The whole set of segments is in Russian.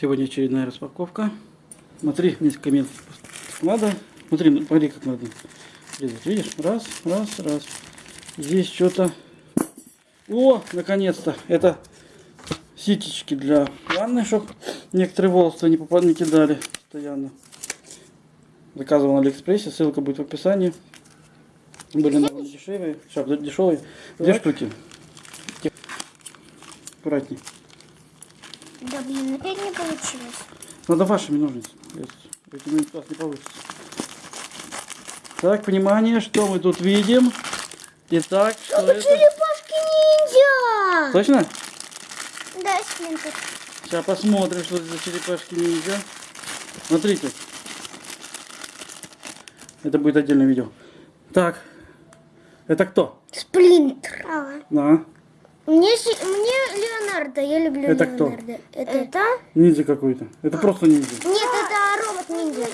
Сегодня очередная распаковка. Смотри, несколько метров надо. Смотри, ну, смотри, как надо резать. Видишь? Раз, раз, раз. Здесь что-то... О, наконец-то! Это ситечки для ванны, чтобы некоторые волосы не, попад... не кидали постоянно. Заказывал на Алиэкспрессе, ссылка будет в описании. Были довольно дешевые. Сейчас, дешевые. Две штуки. Аккуратней. Да блин, опять не получилось. Надо вашими ножницами. Этими у вас не получится. Так, внимание, что мы тут видим? Итак, что Это это? черепашки ниндзя! Точно? Да, Сплинтер. Сейчас посмотрим, что это за черепашки ниндзя. Смотрите. Это будет отдельное видео. Так. Это кто? Сплинтер. На. Мне, мне Леонардо, я люблю Это кто? Леонардо. Это? Ниндзя какой-то. Это просто ниндзя. Нет, это робот ниндзя.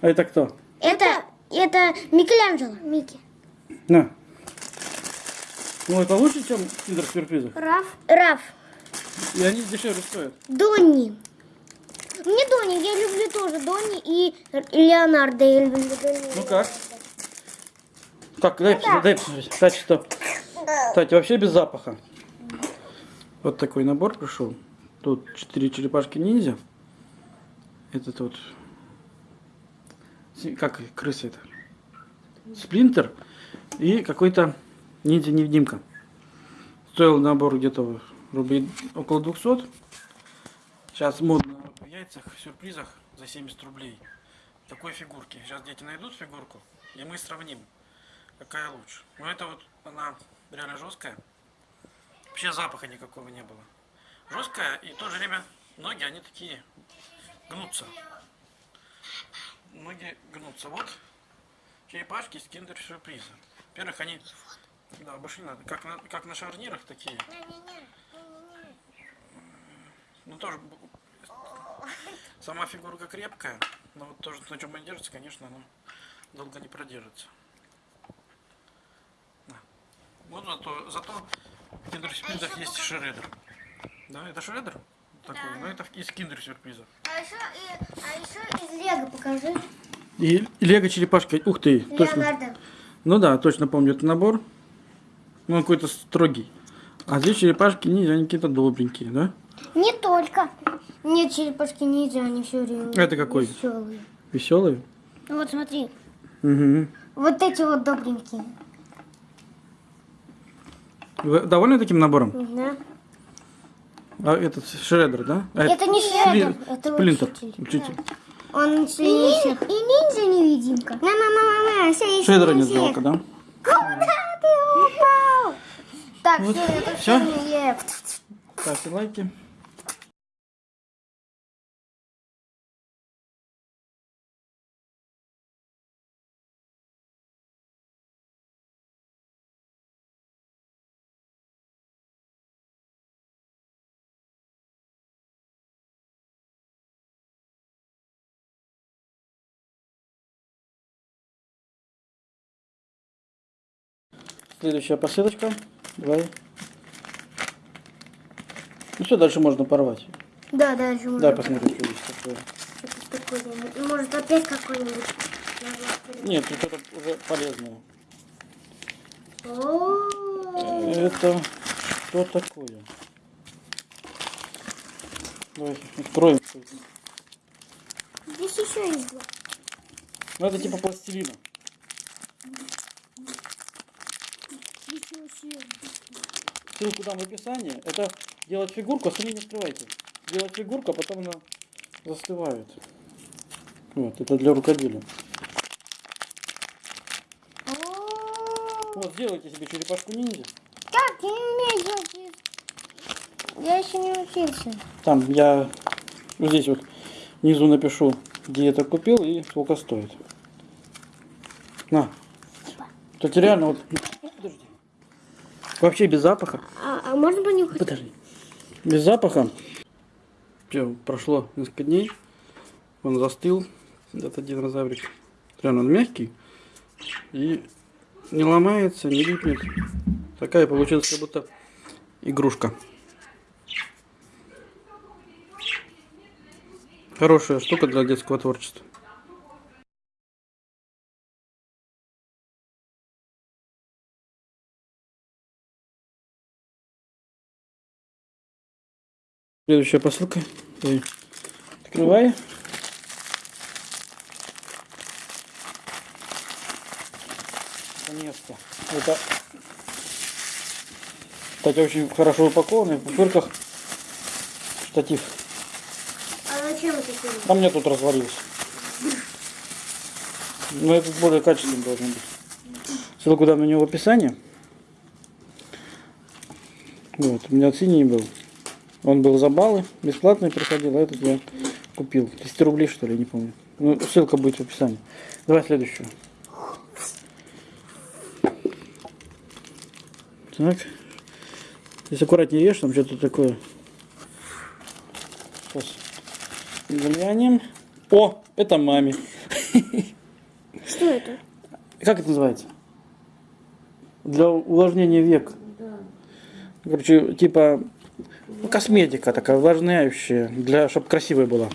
А это кто? Это, это Микеланджело. Микки. На. Ну, это лучше, чем киндер сюрпризов. Раф. Раф. И они дешевле стоят. Донни. Мне Донни, я люблю тоже Донни и Леонардо. Я люблю Донни. Ну как? Как, дай, посмотреть, дай посмотреть. Кстати, что? Кстати, вообще без запаха. Вот такой набор пришел. Тут четыре черепашки ниндзя. Этот вот... Как крыса это? Сплинтер. И какой-то ниндзя-невидимка. Стоил набор где-то рублей около 200. Сейчас модно в яйцах, в сюрпризах за 70 рублей. Такой фигурки. Сейчас дети найдут фигурку, и мы сравним, какая лучше. Но это вот она реально жесткая. Вообще запаха никакого не было. Жесткая и в то же время ноги, они такие гнутся. Ноги гнутся. Вот черепашки с киндер сюрприза. Во-первых, они да, больше не надо. Как на, как на шарнирах такие. Ну тоже сама фигурка крепкая, но вот тоже на чем она держится, конечно, она долго не продержится. Вот зато, зато в киндер сюрпризах есть шредер. Да, это шредер? Такой, но это из киндер сюрприза. А еще, а еще из Лего покажи. И лего черепашка. Ух ты, точно. Леонардо. Ну да, точно помню этот набор. Ну, он какой-то строгий. А здесь черепашки ниндзя, они какие-то добренькие, да? Не только. Нет, черепашки ниндзя, они все время Это какой? веселые. Веселые. Ну Вот смотри, Угу. вот эти вот добренькие. Вы довольны таким набором? Да. А этот шредер, да? А Это не Спли- Шредер, это Сплинтер. учитель. Учитель. Он сильнее всех. И ниндзя невидимка. На, на, на, на, на, все, Шредера нет жалко, да? Куда ты упал? Так, Вот. все, это Всё? сильнее. Ставьте лайки. Следующая посылочка. Давай. Ну все, дальше можно порвать. Да, дальше можно. Дай посмотрим, что здесь такое. Ну, Может опять какой-нибудь. Нет, тут это уже полезное. О, Это что такое? Давай откроем. что. Здесь еще есть два. Ну это типа пластилина. Ничего себе. Ссылку дам в описании. Это делать фигурку, а сами не открывайте. Делать фигурку, а потом она застывает. Вот, это для рукоделия. Вот, сделайте себе черепашку ниндзя. Как? Я не умею делать. Я еще не учился. Там я вот здесь вот внизу напишу, где я это купил и сколько стоит. На. Кстати, реально вот... Вообще без запаха. А, а можно понюхать? Подожди. Без запаха. Все, прошло несколько дней. Он застыл, этот динозаврик. Реально он мягкий. И не ломается, не липнет. Такая получилась как будто игрушка. Хорошая штука для детского творчества. Следующая посылка. Ой. Открываю. Наконец-то. Это, кстати, очень хорошо упакованный, в пупырках штатив. А зачем это тебе? А мне тут развалился. Но этот более качественный должен быть. Ссылку дам на него в описании. Вот, у меня синий был. Он был за баллы, бесплатный приходил, а этот я купил. 10 рублей, что ли, не помню. Ну, ссылка будет в описании. Давай следующую. Так. Здесь аккуратнее ешь, там что-то такое. Сейчас глянем. О, это маме. Что это? Как это называется? Для увлажнения век. Короче, типа ну, косметика такая увлажняющая, для, чтобы красивая была.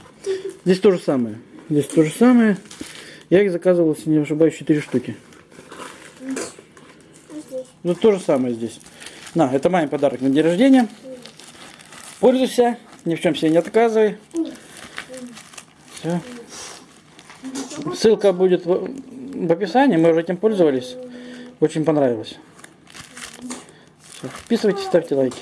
Здесь то же самое. Здесь то же самое. Я их заказывал, если не ошибаюсь, 4 штуки. Ну, то же самое здесь. На, это маме подарок на день рождения. Пользуйся, ни в чем себе не отказывай. Все. Ссылка будет в, в описании, мы уже этим пользовались. Очень понравилось. Все, подписывайтесь, ставьте лайки.